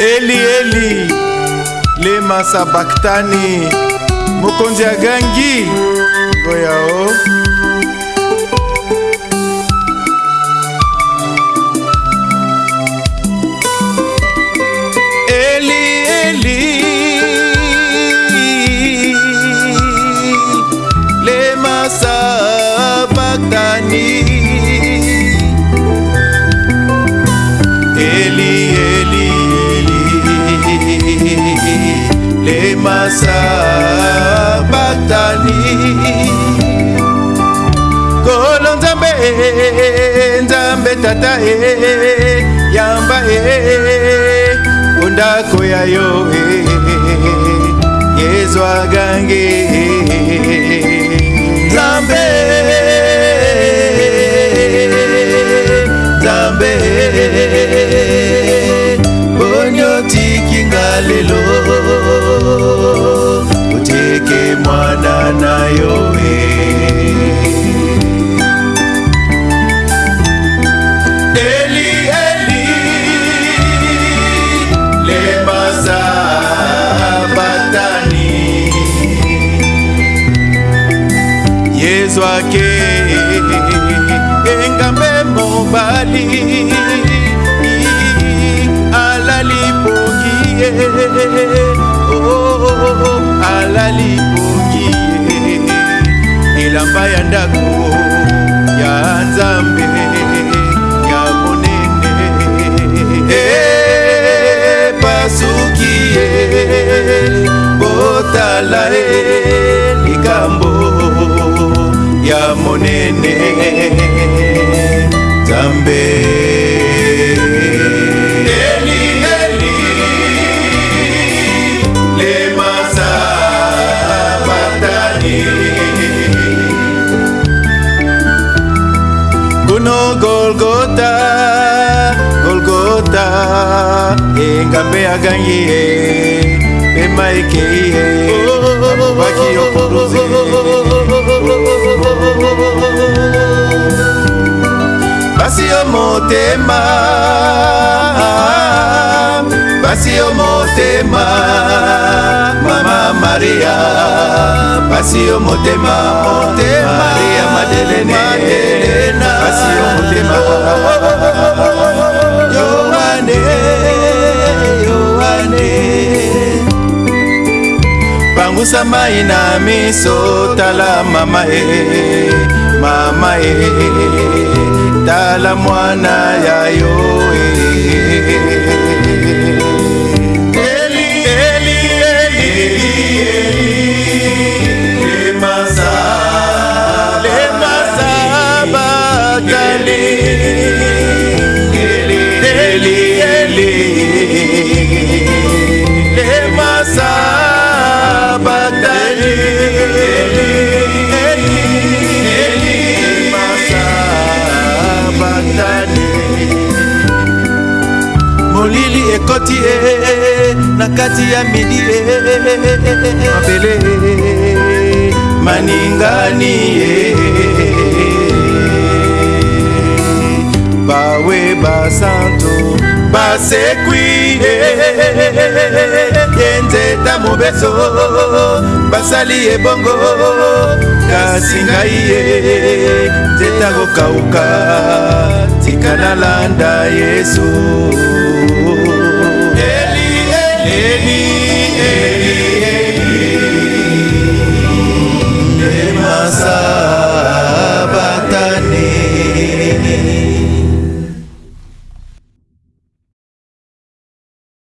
eli eli lemasa baktani mokonzi ya gangi ngoyao masa batali kolo nzambe nzambe tata e yamba e ondako ya yo e yezwa gange nzambe ezwaki engambe mobali alali poki ye oh, alali poki ye elamba ya ndako ya nzambe ya monene epasuki eh, ye botala ye monene nzambe eli eli lemasa batani kuno golgota golgota engambe agangi ye pema ekei ye motema pasi yo motema mama maria pasi yo motema maria madelene pasi yo motema yoane yoane pangusa mai na miso tala mama e mama e tala mwana ya yo eh, eh, eh. molili ekoti e, na kati ya midi e. mabele maningani e. bawe basanto basekwi ye nzeta mobeso basali ebongo kasi ngai ye nzete akokauka tika nalanda yesu